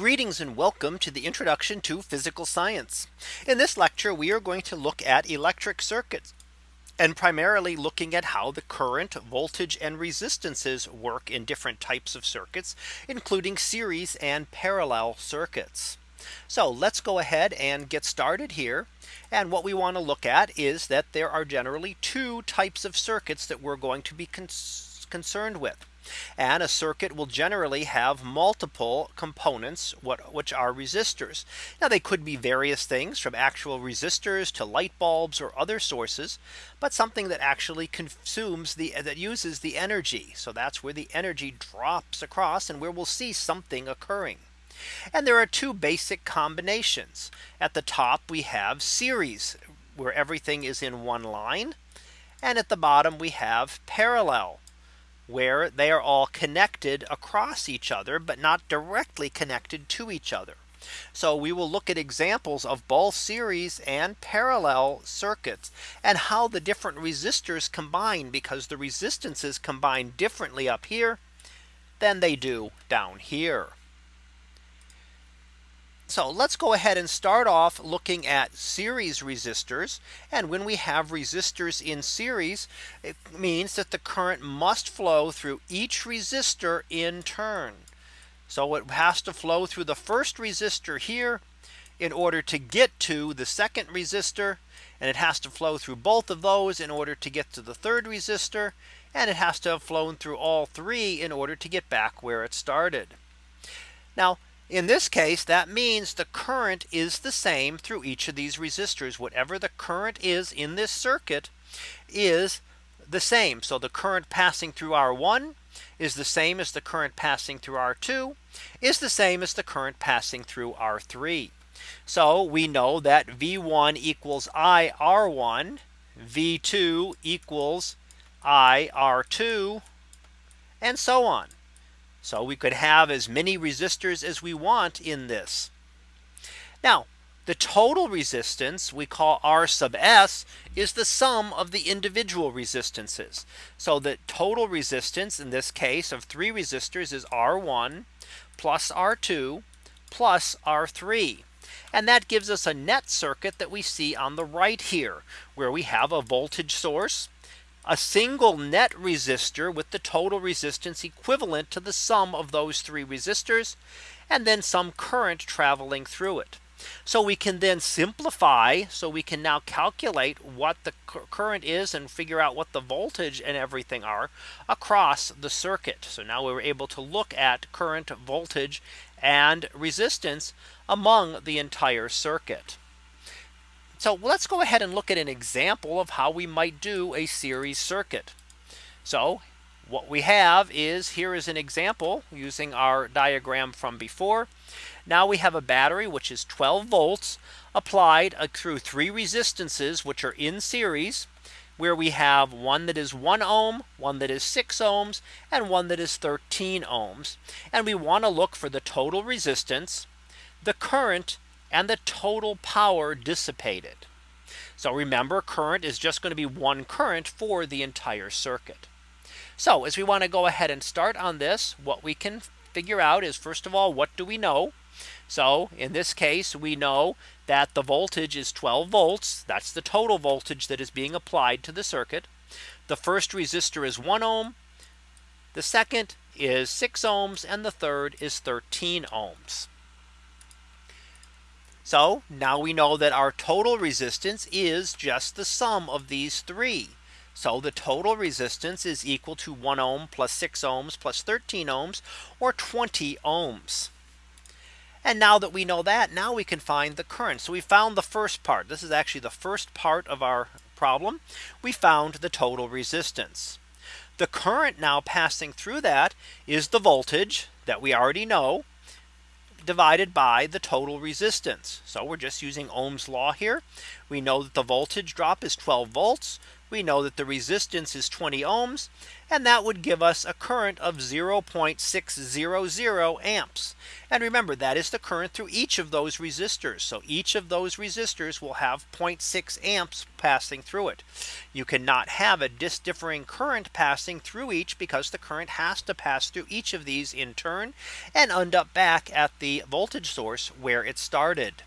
Greetings and welcome to the introduction to physical science. In this lecture, we are going to look at electric circuits and primarily looking at how the current voltage and resistances work in different types of circuits, including series and parallel circuits. So let's go ahead and get started here. And what we want to look at is that there are generally two types of circuits that we're going to be concerned with. And a circuit will generally have multiple components what which are resistors. Now they could be various things from actual resistors to light bulbs or other sources, but something that actually consumes the that uses the energy. So that's where the energy drops across and where we'll see something occurring. And there are two basic combinations. At the top we have series where everything is in one line. And at the bottom we have parallel where they are all connected across each other, but not directly connected to each other. So we will look at examples of both series and parallel circuits and how the different resistors combine because the resistances combine differently up here than they do down here. So let's go ahead and start off looking at series resistors. And when we have resistors in series, it means that the current must flow through each resistor in turn. So it has to flow through the first resistor here in order to get to the second resistor. And it has to flow through both of those in order to get to the third resistor. And it has to have flown through all three in order to get back where it started. Now in this case, that means the current is the same through each of these resistors. Whatever the current is in this circuit is the same. So the current passing through R1 is the same as the current passing through R2 is the same as the current passing through R3. So we know that V1 equals I R1 V2 equals I R2 and so on. So we could have as many resistors as we want in this. Now the total resistance we call R sub S is the sum of the individual resistances. So the total resistance in this case of three resistors is R1 plus R2 plus R3. And that gives us a net circuit that we see on the right here where we have a voltage source a single net resistor with the total resistance equivalent to the sum of those three resistors and then some current traveling through it. So we can then simplify. So we can now calculate what the current is and figure out what the voltage and everything are across the circuit. So now we were able to look at current voltage and resistance among the entire circuit. So let's go ahead and look at an example of how we might do a series circuit. So what we have is here is an example using our diagram from before. Now we have a battery which is 12 volts applied uh, through three resistances which are in series where we have one that is 1 ohm, one that is 6 ohms, and one that is 13 ohms. And we want to look for the total resistance, the current, and the total power dissipated. So remember current is just going to be one current for the entire circuit. So as we want to go ahead and start on this, what we can figure out is first of all, what do we know? So in this case, we know that the voltage is 12 volts. That's the total voltage that is being applied to the circuit. The first resistor is 1 ohm. The second is 6 ohms and the third is 13 ohms. So now we know that our total resistance is just the sum of these three. So the total resistance is equal to 1 ohm plus 6 ohms plus 13 ohms or 20 ohms. And now that we know that now we can find the current. So we found the first part. This is actually the first part of our problem. We found the total resistance. The current now passing through that is the voltage that we already know divided by the total resistance. So we're just using Ohm's law here. We know that the voltage drop is 12 volts. We know that the resistance is 20 ohms. And that would give us a current of 0.600 amps. And remember that is the current through each of those resistors. So each of those resistors will have 0.6 amps passing through it. You cannot have a differing current passing through each because the current has to pass through each of these in turn and end up back at the voltage source where it started.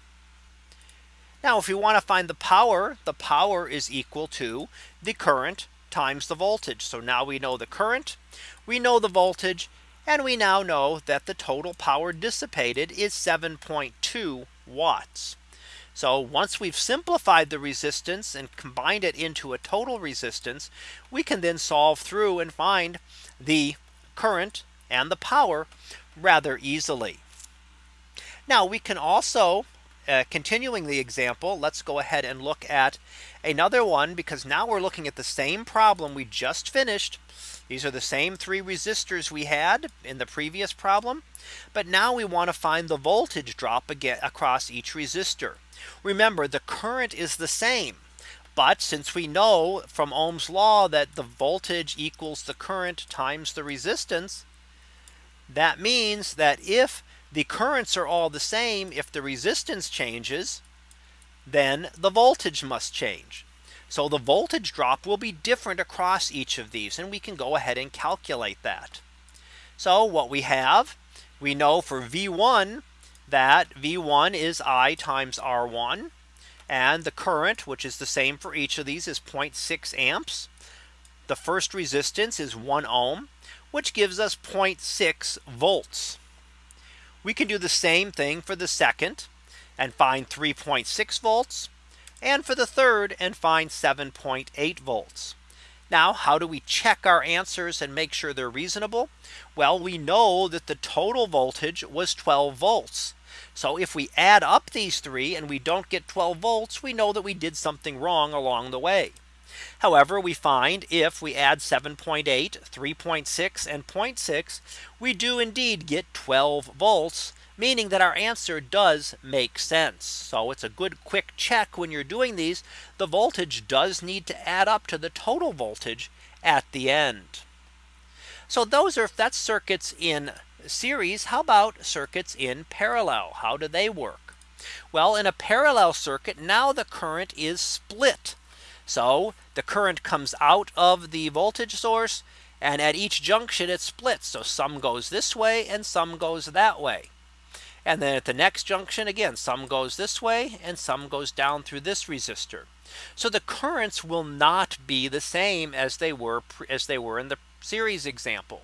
Now if we want to find the power, the power is equal to the current times the voltage. So now we know the current, we know the voltage, and we now know that the total power dissipated is 7.2 watts. So once we've simplified the resistance and combined it into a total resistance, we can then solve through and find the current and the power rather easily. Now we can also uh, continuing the example, let's go ahead and look at another one because now we're looking at the same problem we just finished. These are the same three resistors we had in the previous problem. But now we want to find the voltage drop again across each resistor. Remember the current is the same. But since we know from Ohm's law that the voltage equals the current times the resistance, that means that if the currents are all the same, if the resistance changes, then the voltage must change. So the voltage drop will be different across each of these and we can go ahead and calculate that. So what we have, we know for V1 that V1 is I times R1 and the current which is the same for each of these is 0.6 amps. The first resistance is 1 ohm which gives us 0.6 volts. We can do the same thing for the second and find 3.6 volts and for the third and find 7.8 volts. Now, how do we check our answers and make sure they're reasonable? Well, we know that the total voltage was 12 volts. So if we add up these three and we don't get 12 volts, we know that we did something wrong along the way. However, we find if we add 7.8, 3.6 and 0.6, we do indeed get 12 volts meaning that our answer does make sense. So it's a good quick check when you're doing these. The voltage does need to add up to the total voltage at the end. So those are that's circuits in series. How about circuits in parallel? How do they work? Well, in a parallel circuit, now the current is split. So the current comes out of the voltage source and at each junction it splits. So some goes this way and some goes that way. And then at the next junction again, some goes this way and some goes down through this resistor. So the currents will not be the same as they were as they were in the series example.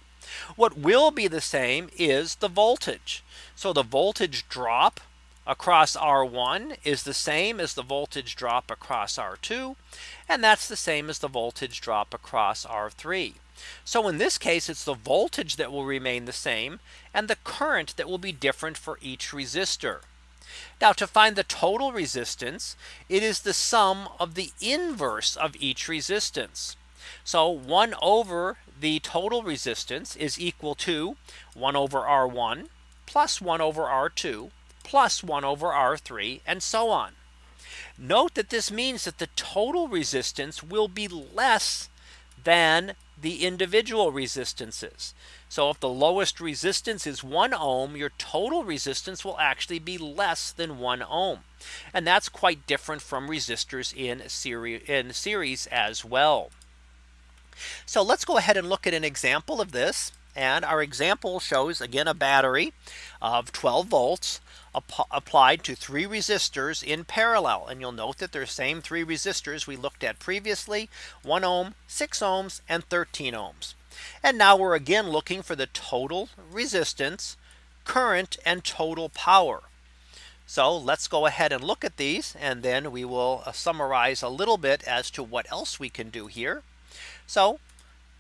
What will be the same is the voltage. So the voltage drop across R1 is the same as the voltage drop across R2. And that's the same as the voltage drop across R3. So in this case, it's the voltage that will remain the same and the current that will be different for each resistor. Now to find the total resistance, it is the sum of the inverse of each resistance. So 1 over the total resistance is equal to 1 over R1 plus 1 over R2 plus 1 over R3 and so on. Note that this means that the total resistance will be less than the individual resistances. So if the lowest resistance is 1 ohm, your total resistance will actually be less than 1 ohm. And that's quite different from resistors in series, in series as well. So let's go ahead and look at an example of this. And our example shows again a battery of 12 volts applied to three resistors in parallel. And you'll note that they're the same three resistors we looked at previously 1 ohm, 6 ohms and 13 ohms. And now we're again looking for the total resistance, current and total power. So let's go ahead and look at these and then we will uh, summarize a little bit as to what else we can do here. So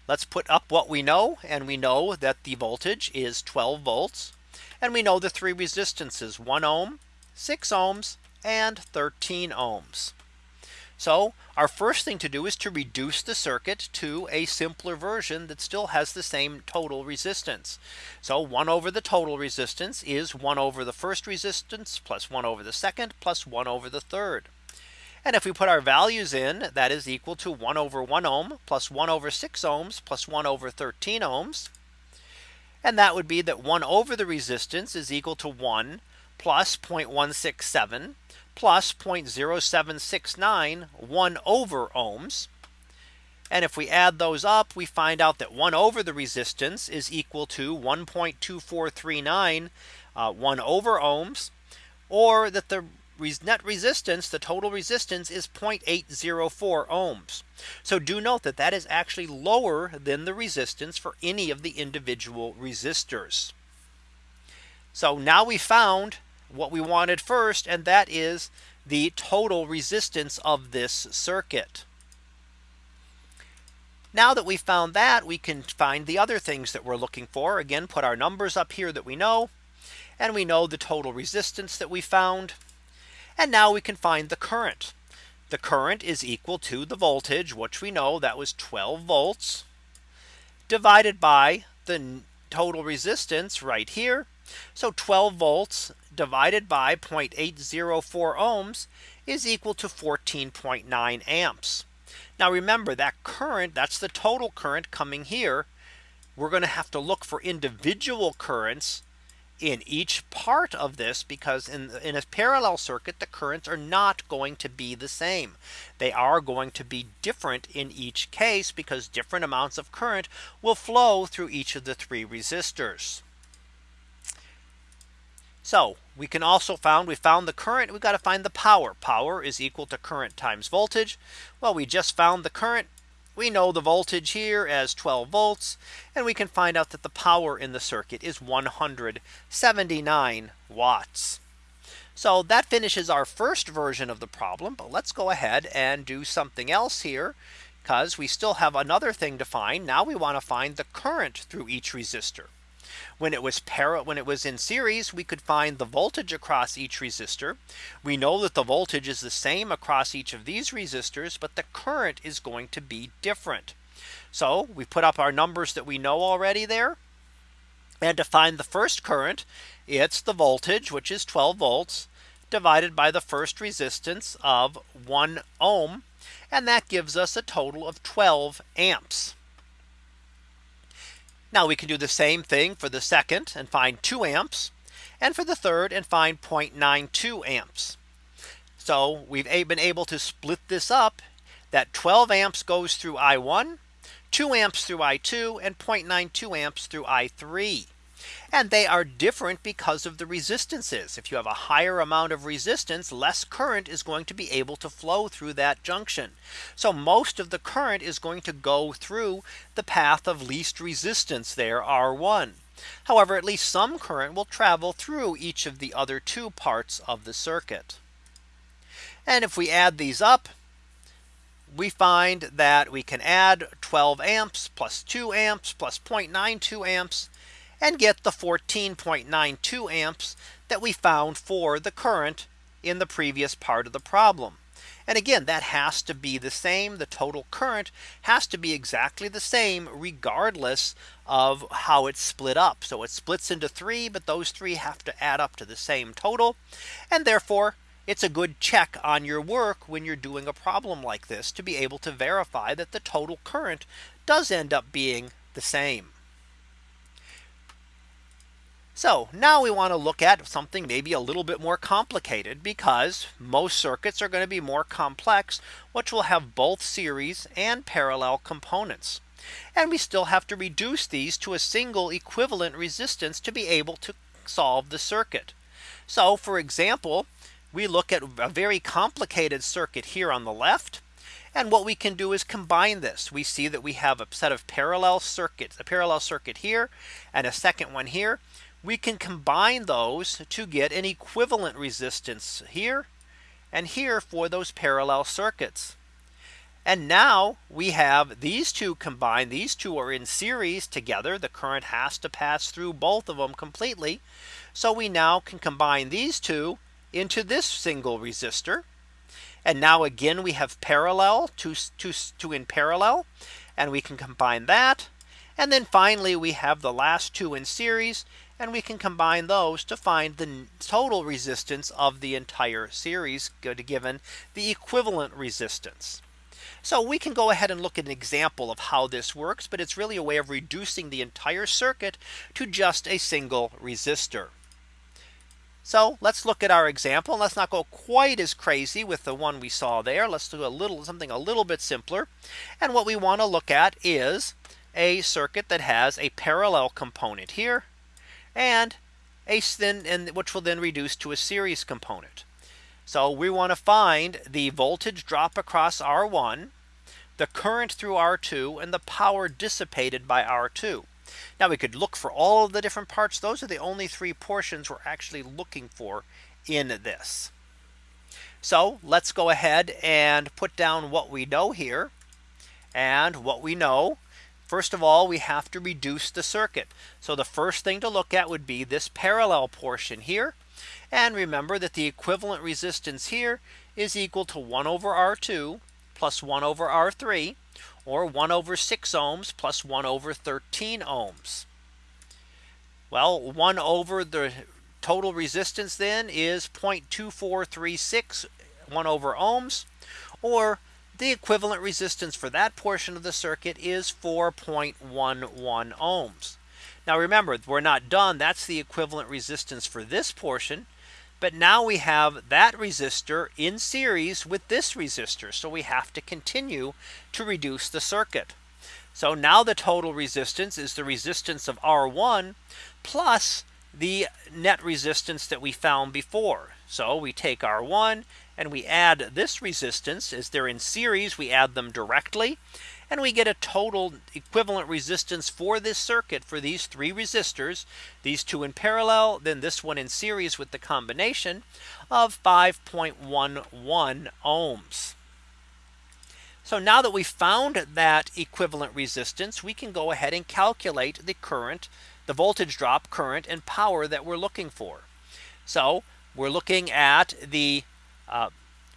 let's put up what we know and we know that the voltage is 12 volts and we know the three resistances 1 ohm, 6 ohms and 13 ohms. So our first thing to do is to reduce the circuit to a simpler version that still has the same total resistance. So 1 over the total resistance is 1 over the first resistance plus 1 over the second plus 1 over the third. And if we put our values in, that is equal to 1 over 1 ohm plus 1 over 6 ohms plus 1 over 13 ohms. And that would be that 1 over the resistance is equal to 1 plus 0.167 plus 0.0769 1 over ohms. And if we add those up, we find out that 1 over the resistance is equal to 1.2439 uh, 1 over ohms or that the net resistance, the total resistance is 0.804 ohms. So do note that that is actually lower than the resistance for any of the individual resistors. So now we found what we wanted first, and that is the total resistance of this circuit. Now that we found that we can find the other things that we're looking for again put our numbers up here that we know and we know the total resistance that we found and now we can find the current. The current is equal to the voltage, which we know that was 12 volts divided by the total resistance right here. So 12 volts divided by 0.804 ohms is equal to 14.9 amps. Now remember that current that's the total current coming here. We're going to have to look for individual currents in each part of this because in, in a parallel circuit the currents are not going to be the same. They are going to be different in each case because different amounts of current will flow through each of the three resistors. So we can also found we found the current we've got to find the power power is equal to current times voltage. Well we just found the current we know the voltage here as 12 volts and we can find out that the power in the circuit is 179 watts. So that finishes our first version of the problem. But let's go ahead and do something else here because we still have another thing to find. Now we want to find the current through each resistor. When it was para when it was in series, we could find the voltage across each resistor. We know that the voltage is the same across each of these resistors, but the current is going to be different. So we put up our numbers that we know already there. And to find the first current, it's the voltage, which is 12 volts divided by the first resistance of 1 ohm. And that gives us a total of 12 amps. Now we can do the same thing for the second and find 2 amps and for the third and find 0.92 amps. So we've been able to split this up that 12 amps goes through I1, 2 amps through I2 and 0.92 amps through I3. And they are different because of the resistances. If you have a higher amount of resistance, less current is going to be able to flow through that junction. So most of the current is going to go through the path of least resistance there R1. However, at least some current will travel through each of the other two parts of the circuit. And if we add these up, we find that we can add 12 amps plus 2 amps plus 0.92 amps and get the 14.92 amps that we found for the current in the previous part of the problem. And again, that has to be the same. The total current has to be exactly the same regardless of how it's split up. So it splits into three, but those three have to add up to the same total. And therefore, it's a good check on your work when you're doing a problem like this to be able to verify that the total current does end up being the same. So now we want to look at something maybe a little bit more complicated because most circuits are going to be more complex, which will have both series and parallel components. And we still have to reduce these to a single equivalent resistance to be able to solve the circuit. So for example, we look at a very complicated circuit here on the left. And what we can do is combine this. We see that we have a set of parallel circuits, a parallel circuit here and a second one here we can combine those to get an equivalent resistance here and here for those parallel circuits. And now we have these two combined. These two are in series together. The current has to pass through both of them completely. So we now can combine these two into this single resistor. And now again, we have parallel to, to, to in parallel. And we can combine that. And then finally, we have the last two in series and we can combine those to find the total resistance of the entire series given the equivalent resistance. So we can go ahead and look at an example of how this works. But it's really a way of reducing the entire circuit to just a single resistor. So let's look at our example. Let's not go quite as crazy with the one we saw there. Let's do a little something a little bit simpler. And what we want to look at is a circuit that has a parallel component here and a then and which will then reduce to a series component. So we want to find the voltage drop across R1, the current through R2 and the power dissipated by R2. Now we could look for all of the different parts. Those are the only three portions we're actually looking for in this. So let's go ahead and put down what we know here. And what we know First of all, we have to reduce the circuit. So the first thing to look at would be this parallel portion here. And remember that the equivalent resistance here is equal to 1 over R2 plus 1 over R3 or 1 over 6 ohms plus 1 over 13 ohms. Well, 1 over the total resistance then is 0.2436 1 over ohms or the equivalent resistance for that portion of the circuit is 4.11 ohms. Now remember, we're not done. That's the equivalent resistance for this portion. But now we have that resistor in series with this resistor. So we have to continue to reduce the circuit. So now the total resistance is the resistance of R1 plus the net resistance that we found before. So we take R1 and we add this resistance as they're in series we add them directly and we get a total equivalent resistance for this circuit for these three resistors these two in parallel then this one in series with the combination of 5.11 ohms. So now that we found that equivalent resistance we can go ahead and calculate the current the voltage drop current and power that we're looking for. So we're looking at the uh,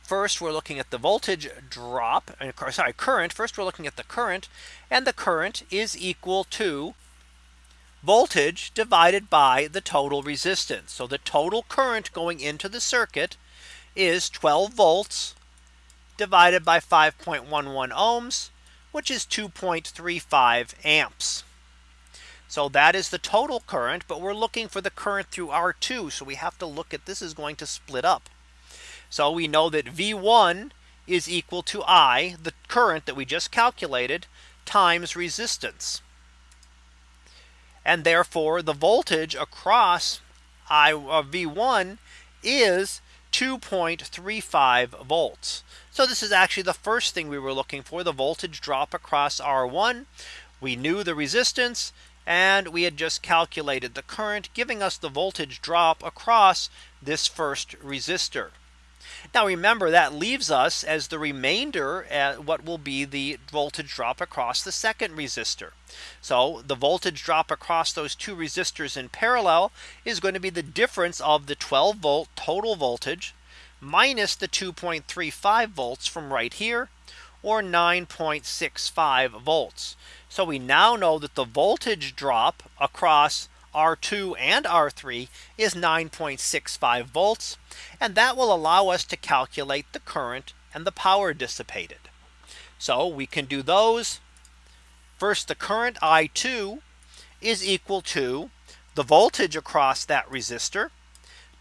first we're looking at the voltage drop sorry current. First we're looking at the current and the current is equal to voltage divided by the total resistance. So the total current going into the circuit is 12 volts divided by 5.11 ohms which is 2.35 amps. So that is the total current but we're looking for the current through R2 so we have to look at this is going to split up so we know that V1 is equal to I, the current that we just calculated, times resistance. And therefore, the voltage across I uh, V1 is 2.35 volts. So this is actually the first thing we were looking for the voltage drop across R1. We knew the resistance and we had just calculated the current giving us the voltage drop across this first resistor. Now remember that leaves us as the remainder at what will be the voltage drop across the second resistor. So the voltage drop across those two resistors in parallel is going to be the difference of the 12 volt total voltage minus the 2.35 volts from right here or 9.65 volts. So we now know that the voltage drop across R2 and R3 is 9.65 volts. And that will allow us to calculate the current and the power dissipated. So we can do those. First, the current I2 is equal to the voltage across that resistor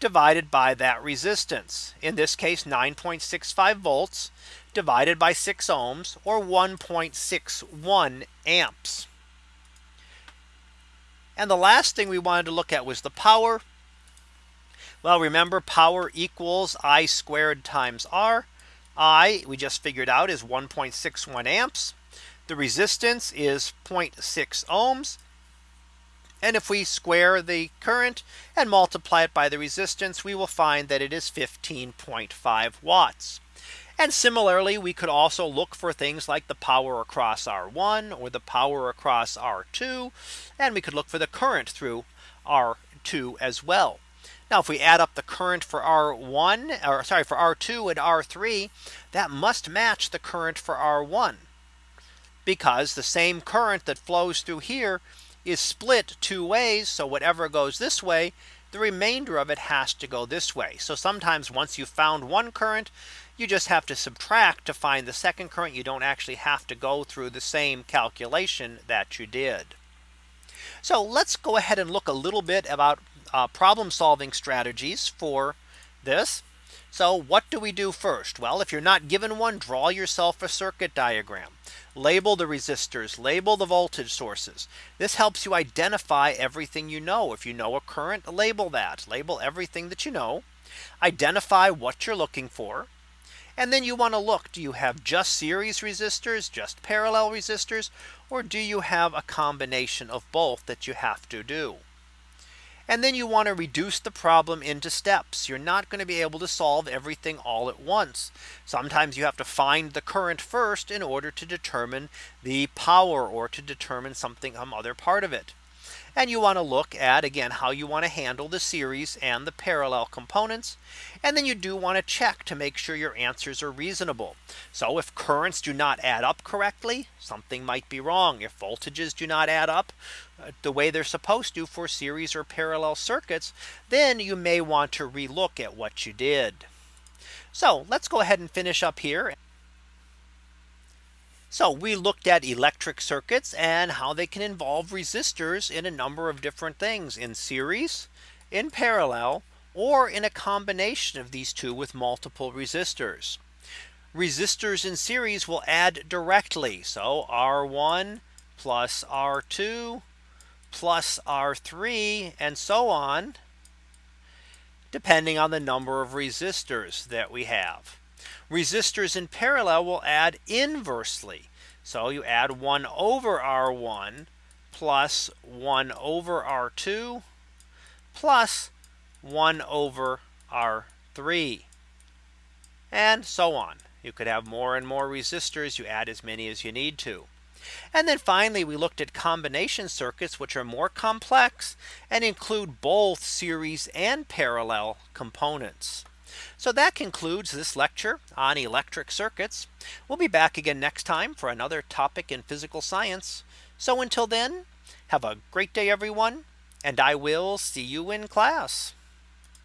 divided by that resistance. In this case, 9.65 volts divided by 6 ohms or 1.61 amps. And the last thing we wanted to look at was the power. Well, remember power equals I squared times R. I we just figured out is 1.61 amps. The resistance is 0.6 ohms. And if we square the current and multiply it by the resistance, we will find that it is 15.5 watts. And similarly, we could also look for things like the power across R1 or the power across R2. And we could look for the current through R2 as well. Now, if we add up the current for R1 or sorry for R2 and R3, that must match the current for R1 because the same current that flows through here is split two ways. So whatever goes this way, the remainder of it has to go this way. So sometimes once you've found one current, you just have to subtract to find the second current. You don't actually have to go through the same calculation that you did. So let's go ahead and look a little bit about uh, problem solving strategies for this. So what do we do first? Well, if you're not given one, draw yourself a circuit diagram. Label the resistors, label the voltage sources. This helps you identify everything you know. If you know a current, label that, label everything that you know, identify what you're looking for. And then you want to look, do you have just series resistors, just parallel resistors, or do you have a combination of both that you have to do? And then you want to reduce the problem into steps. You're not going to be able to solve everything all at once. Sometimes you have to find the current first in order to determine the power or to determine something some other part of it. And you want to look at again how you want to handle the series and the parallel components. And then you do want to check to make sure your answers are reasonable. So if currents do not add up correctly, something might be wrong. If voltages do not add up uh, the way they're supposed to for series or parallel circuits, then you may want to relook at what you did. So let's go ahead and finish up here. So we looked at electric circuits and how they can involve resistors in a number of different things in series, in parallel, or in a combination of these two with multiple resistors. Resistors in series will add directly. So R1 plus R2 plus R3 and so on depending on the number of resistors that we have. Resistors in parallel will add inversely. So you add 1 over R1 plus 1 over R2 plus 1 over R3 and so on. You could have more and more resistors. You add as many as you need to. And then finally, we looked at combination circuits, which are more complex and include both series and parallel components. So that concludes this lecture on electric circuits. We'll be back again next time for another topic in physical science. So until then, have a great day, everyone, and I will see you in class.